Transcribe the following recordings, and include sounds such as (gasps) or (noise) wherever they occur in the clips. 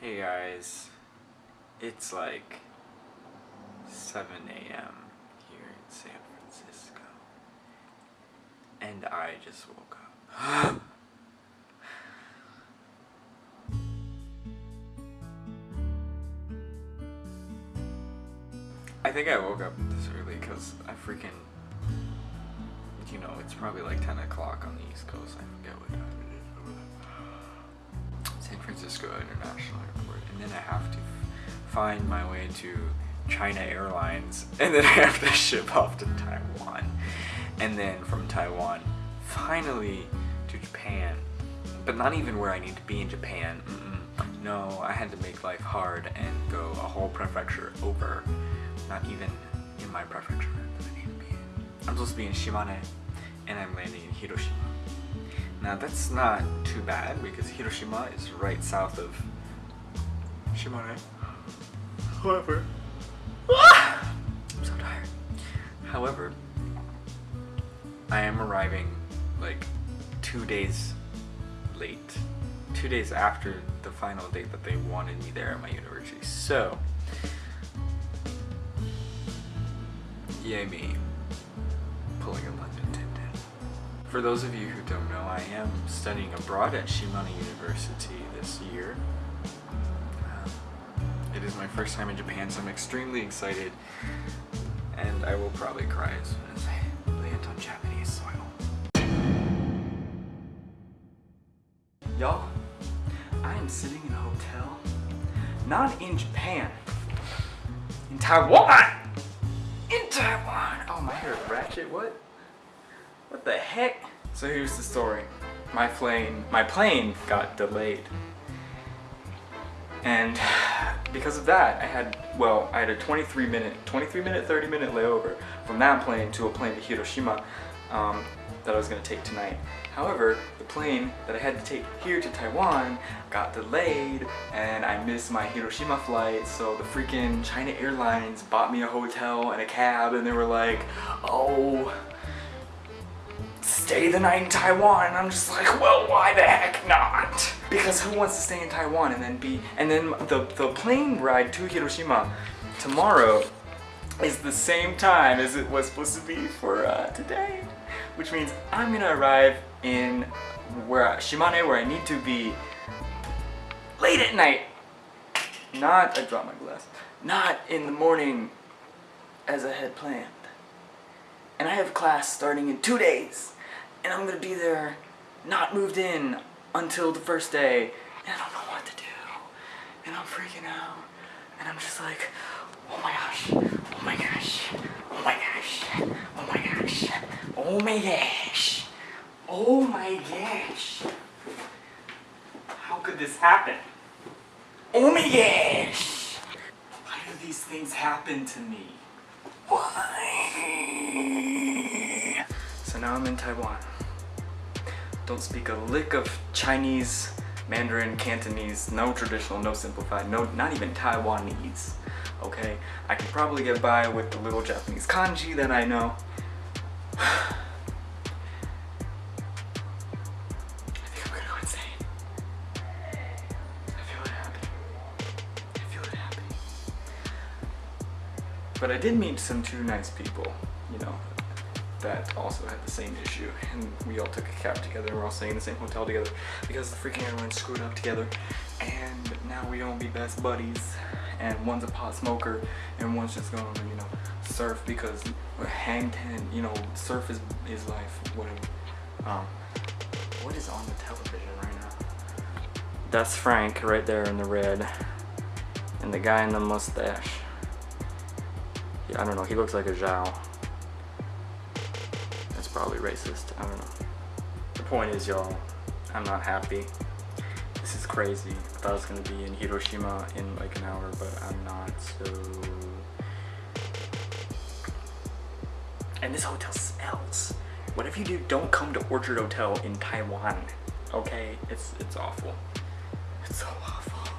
Hey guys, it's like 7 a.m. here in San Francisco, and I just woke up. (gasps) I think I woke up this early because I freaking, you know, it's probably like 10 o'clock on the East Coast. I forget what time. San Francisco International Airport, and then I have to find my way to China Airlines, (laughs) and then I have to ship off to Taiwan, and then from Taiwan, finally to Japan, but not even where I need to be in Japan. Mm -mm. No, I had to make life hard and go a whole prefecture over, not even in my prefecture that I need to be in. I'm supposed to be in Shimane, and I'm landing in Hiroshima. Now that's not too bad because Hiroshima is right south of Shimane. However, I'm so tired. However, I am arriving like two days late. Two days after the final date that they wanted me there at my university. So, yay me, pulling a Tintin. For those of you who don't know, I am studying abroad at Shimane University this year. Um, it is my first time in Japan, so I'm extremely excited. And I will probably cry as soon as I land on Japanese soil. Y'all, I am sitting in a hotel, not in Japan, in Taiwan! In Taiwan! Oh, my hair ratchet, what? What the heck? So here's the story. My plane, my plane got delayed. And (sighs) because of that, I had, well, I had a 23 minute, 23 minute, 30 minute layover from that plane to a plane to Hiroshima um, that I was gonna take tonight. However, the plane that I had to take here to Taiwan got delayed and I missed my Hiroshima flight so the freaking China Airlines bought me a hotel and a cab and they were like, oh, stay the night in Taiwan. And I'm just like, well, why the heck not? Because who wants to stay in Taiwan and then be, and then the, the plane ride to Hiroshima tomorrow is the same time as it was supposed to be for uh, today. Which means I'm gonna arrive in where Shimane, where I need to be late at night. Not, I dropped my glass. Not in the morning as I had planned. And I have class starting in two days. And I'm gonna be there, not moved in until the first day. And I don't know what to do. And I'm freaking out. And I'm just like, oh my gosh, oh my gosh, oh my gosh, oh my gosh, oh my gosh, oh my gosh. How could this happen? Oh my gosh! Why do these things happen to me? Why? So now I'm in Taiwan. Don't speak a lick of Chinese, Mandarin, Cantonese, no traditional, no simplified, no, not even Taiwanese. Okay, I can probably get by with the little Japanese kanji that I know. (sighs) I think I'm gonna go insane. I feel it happening. I feel it happening. But I did meet some two nice people, you know, that also had the same issue. And we all took a cab together, and we're all staying in the same hotel together because the freaking airline screwed up together. And now we don't be best buddies. And one's a pot smoker and one's just gonna, you know, surf because hang ten, you know, surf is, is life, whatever. Um, what is on the television right now? That's Frank right there in the red. And the guy in the mustache. Yeah, I don't know, he looks like a Zhao. Probably racist, I don't know. The point is, y'all, I'm not happy. This is crazy. I thought I was gonna be in Hiroshima in like an hour, but I'm not, so... And this hotel smells. Whatever you do, don't come to Orchard Hotel in Taiwan. Okay? It's it's awful. It's so awful.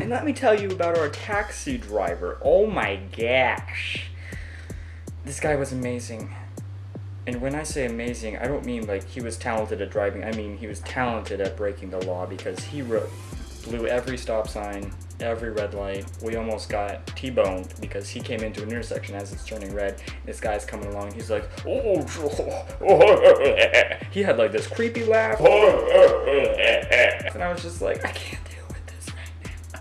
And let me tell you about our taxi driver. Oh my gosh. This guy was amazing. And when I say amazing, I don't mean like he was talented at driving. I mean he was talented at breaking the law because he wrote blew every stop sign, every red light. We almost got T-boned because he came into an intersection as it's turning red. This guy's coming along. He's like, oh, (laughs) he had like this creepy laugh, (laughs) and I was just like, I can't deal with this right now.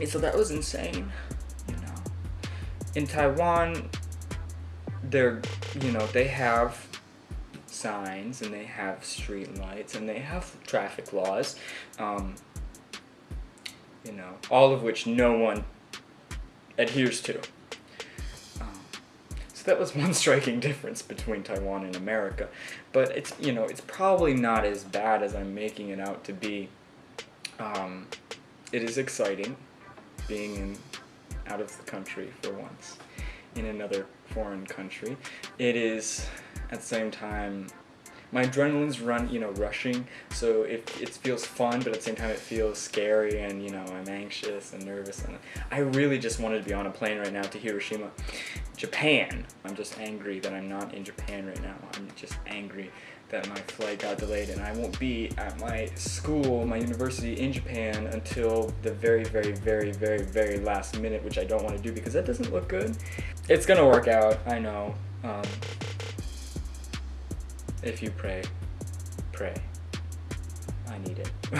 And (laughs) so that was insane, you know. In Taiwan, they're, you know, they have signs and they have street lights and they have traffic laws. Um, you know, all of which no one adheres to. Um, so that was (laughs) one striking difference between Taiwan and America. But it's, you know, it's probably not as bad as I'm making it out to be. Um, it is exciting being in, out of the country for once, in another foreign country. It is, at the same time, my adrenaline's run, you know, rushing, so it, it feels fun, but at the same time it feels scary and, you know, I'm anxious and nervous. And I really just wanted to be on a plane right now to Hiroshima, Japan. I'm just angry that I'm not in Japan right now. I'm just angry that my flight got delayed and I won't be at my school, my university in Japan until the very, very, very, very, very last minute, which I don't want to do because that doesn't look good. It's gonna work out, I know. Um, if you pray, pray. I need it. (laughs)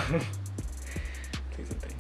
Please and thank.